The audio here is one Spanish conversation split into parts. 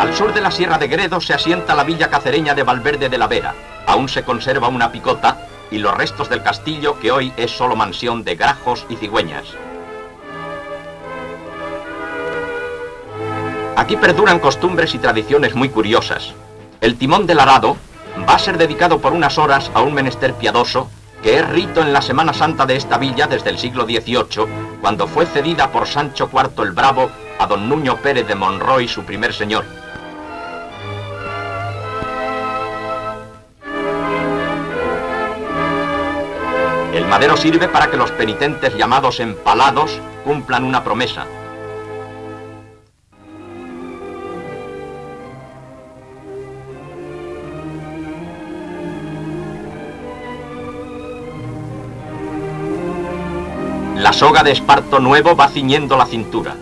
Al sur de la Sierra de Gredo se asienta la villa cacereña de Valverde de la Vera. Aún se conserva una picota y los restos del castillo que hoy es solo mansión de grajos y cigüeñas. Aquí perduran costumbres y tradiciones muy curiosas. El timón del arado va a ser dedicado por unas horas a un menester piadoso que es rito en la Semana Santa de esta villa desde el siglo XVIII, cuando fue cedida por Sancho IV el Bravo a don Nuño Pérez de Monroy, su primer señor. Madero sirve para que los penitentes llamados empalados cumplan una promesa, La soga de esparto nuevo va ciñendo la cintura.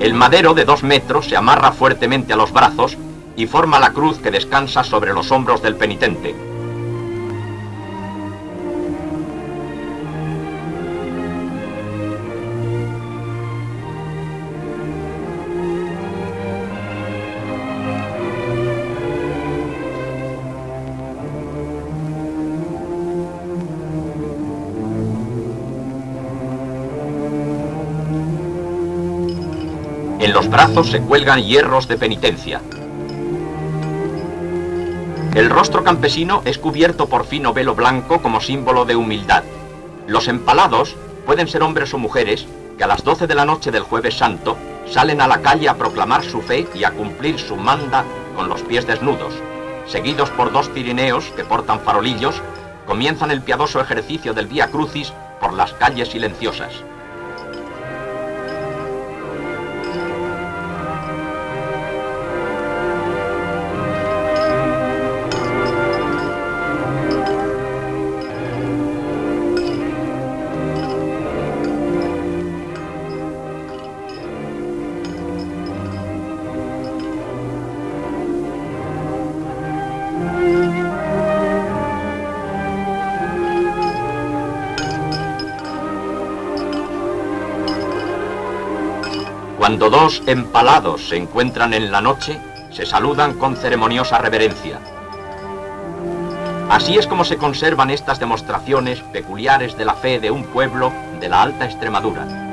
El madero de dos metros se amarra fuertemente a los brazos y forma la cruz que descansa sobre los hombros del penitente. En los brazos se cuelgan hierros de penitencia. El rostro campesino es cubierto por fino velo blanco como símbolo de humildad. Los empalados pueden ser hombres o mujeres que a las 12 de la noche del jueves santo salen a la calle a proclamar su fe y a cumplir su manda con los pies desnudos. Seguidos por dos tirineos que portan farolillos, comienzan el piadoso ejercicio del Vía Crucis por las calles silenciosas. Cuando dos empalados se encuentran en la noche, se saludan con ceremoniosa reverencia. Así es como se conservan estas demostraciones peculiares de la fe de un pueblo de la Alta Extremadura.